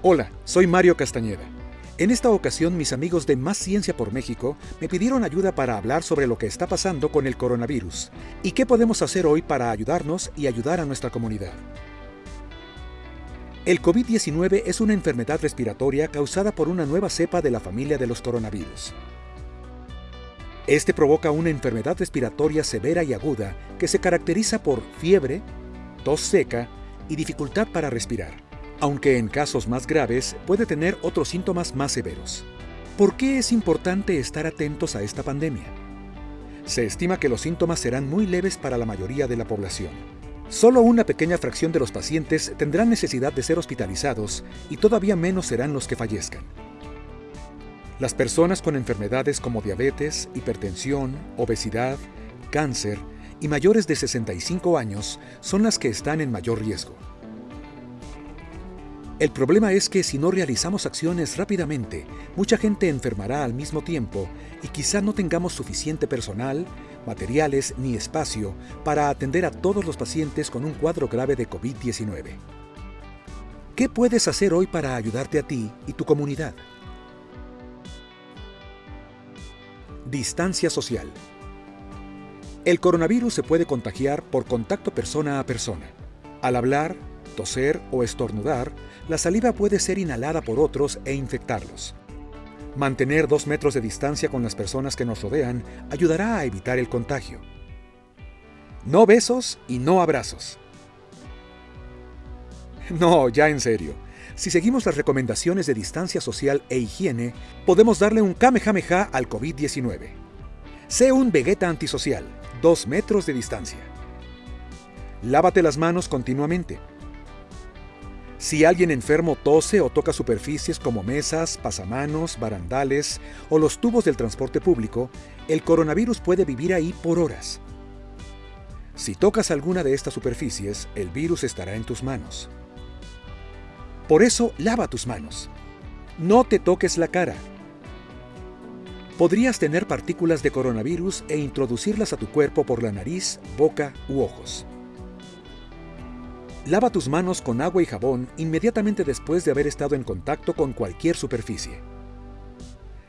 Hola, soy Mario Castañeda. En esta ocasión mis amigos de Más Ciencia por México me pidieron ayuda para hablar sobre lo que está pasando con el coronavirus y qué podemos hacer hoy para ayudarnos y ayudar a nuestra comunidad. El COVID-19 es una enfermedad respiratoria causada por una nueva cepa de la familia de los coronavirus. Este provoca una enfermedad respiratoria severa y aguda que se caracteriza por fiebre, tos seca y dificultad para respirar, aunque en casos más graves puede tener otros síntomas más severos. ¿Por qué es importante estar atentos a esta pandemia? Se estima que los síntomas serán muy leves para la mayoría de la población. Solo una pequeña fracción de los pacientes tendrán necesidad de ser hospitalizados y todavía menos serán los que fallezcan. Las personas con enfermedades como diabetes, hipertensión, obesidad, cáncer y mayores de 65 años son las que están en mayor riesgo. El problema es que si no realizamos acciones rápidamente, mucha gente enfermará al mismo tiempo y quizá no tengamos suficiente personal, materiales ni espacio para atender a todos los pacientes con un cuadro grave de COVID-19. ¿Qué puedes hacer hoy para ayudarte a ti y tu comunidad? Distancia social. El coronavirus se puede contagiar por contacto persona a persona. Al hablar, toser o estornudar, la saliva puede ser inhalada por otros e infectarlos. Mantener dos metros de distancia con las personas que nos rodean ayudará a evitar el contagio. No besos y no abrazos. No, ya en serio. Si seguimos las recomendaciones de distancia social e higiene, podemos darle un kamehameha al COVID-19. Sé un vegeta antisocial, dos metros de distancia. Lávate las manos continuamente. Si alguien enfermo tose o toca superficies como mesas, pasamanos, barandales o los tubos del transporte público, el coronavirus puede vivir ahí por horas. Si tocas alguna de estas superficies, el virus estará en tus manos. Por eso, lava tus manos. No te toques la cara. Podrías tener partículas de coronavirus e introducirlas a tu cuerpo por la nariz, boca u ojos. Lava tus manos con agua y jabón inmediatamente después de haber estado en contacto con cualquier superficie.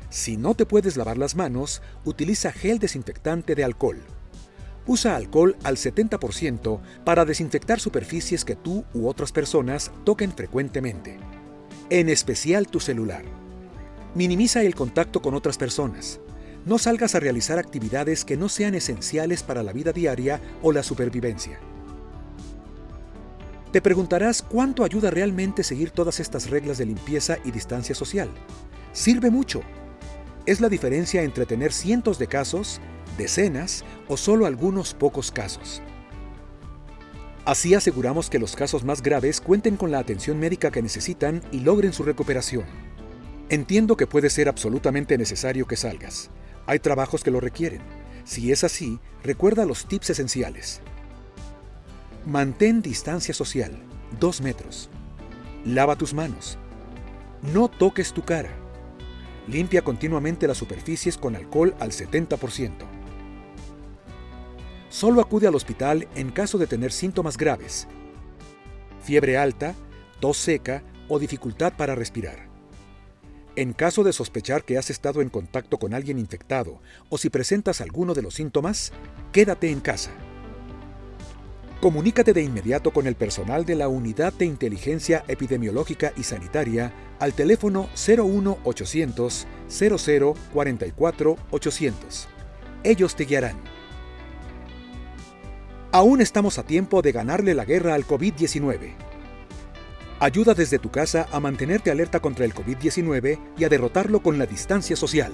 Si no te puedes lavar las manos, utiliza gel desinfectante de alcohol. Usa alcohol al 70% para desinfectar superficies que tú u otras personas toquen frecuentemente, en especial tu celular. Minimiza el contacto con otras personas. No salgas a realizar actividades que no sean esenciales para la vida diaria o la supervivencia. Te preguntarás cuánto ayuda realmente seguir todas estas reglas de limpieza y distancia social. Sirve mucho. Es la diferencia entre tener cientos de casos decenas o solo algunos pocos casos. Así aseguramos que los casos más graves cuenten con la atención médica que necesitan y logren su recuperación. Entiendo que puede ser absolutamente necesario que salgas. Hay trabajos que lo requieren. Si es así, recuerda los tips esenciales. Mantén distancia social, 2 metros. Lava tus manos. No toques tu cara. Limpia continuamente las superficies con alcohol al 70%. Solo acude al hospital en caso de tener síntomas graves, fiebre alta, tos seca o dificultad para respirar. En caso de sospechar que has estado en contacto con alguien infectado o si presentas alguno de los síntomas, quédate en casa. Comunícate de inmediato con el personal de la Unidad de Inteligencia Epidemiológica y Sanitaria al teléfono 01800 00 44 800. Ellos te guiarán. Aún estamos a tiempo de ganarle la guerra al COVID-19. Ayuda desde tu casa a mantenerte alerta contra el COVID-19 y a derrotarlo con la distancia social.